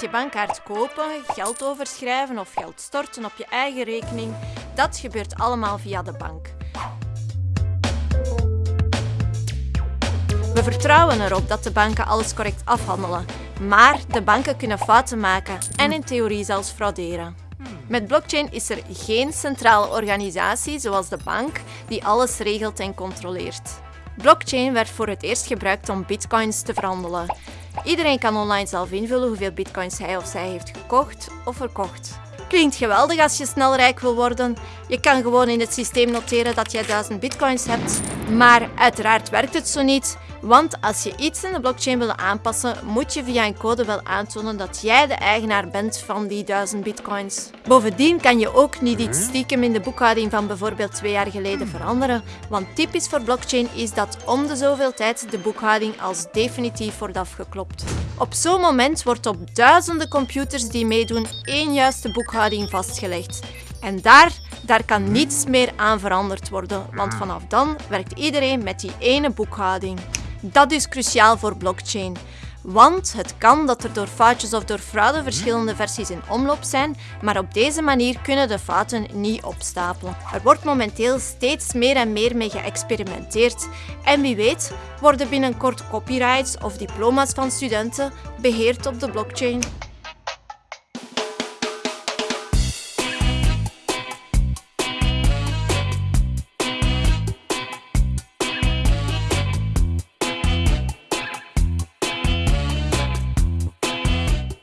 je bankkaart kopen, geld overschrijven of geld storten op je eigen rekening, dat gebeurt allemaal via de bank. We vertrouwen erop dat de banken alles correct afhandelen, maar de banken kunnen fouten maken en in theorie zelfs frauderen. Met blockchain is er geen centrale organisatie zoals de bank die alles regelt en controleert. Blockchain werd voor het eerst gebruikt om bitcoins te verhandelen. Iedereen kan online zelf invullen hoeveel bitcoins hij of zij heeft gekocht of verkocht. Klinkt geweldig als je snel rijk wil worden. Je kan gewoon in het systeem noteren dat jij 1000 bitcoins hebt. Maar uiteraard werkt het zo niet. Want als je iets in de blockchain wil aanpassen, moet je via een code wel aantonen dat jij de eigenaar bent van die 1000 bitcoins. Bovendien kan je ook niet iets stiekem in de boekhouding van bijvoorbeeld twee jaar geleden veranderen, want typisch voor blockchain is dat om de zoveel tijd de boekhouding als definitief wordt afgeklopt. Op zo'n moment wordt op duizenden computers die meedoen één juiste boekhouding vastgelegd. En daar, daar kan niets meer aan veranderd worden, want vanaf dan werkt iedereen met die ene boekhouding. Dat is cruciaal voor blockchain. Want het kan dat er door foutjes of door fraude verschillende versies in omloop zijn, maar op deze manier kunnen de fouten niet opstapelen. Er wordt momenteel steeds meer en meer mee geëxperimenteerd en wie weet worden binnenkort copyrights of diploma's van studenten beheerd op de blockchain.